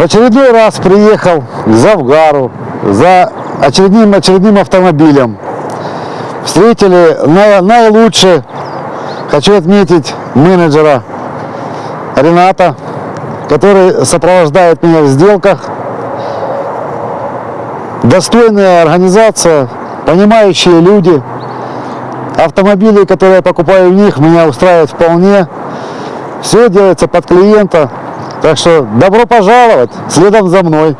В очередной раз приехал к Завгару за очередным, очередным автомобилем. Встретили на- наилучше, хочу отметить, менеджера Рената, который сопровождает меня в сделках. Достойная организация, понимающие люди. Автомобили, которые я покупаю у них, меня устраивают вполне. Все делается под клиента. Так что добро пожаловать, следом за мной.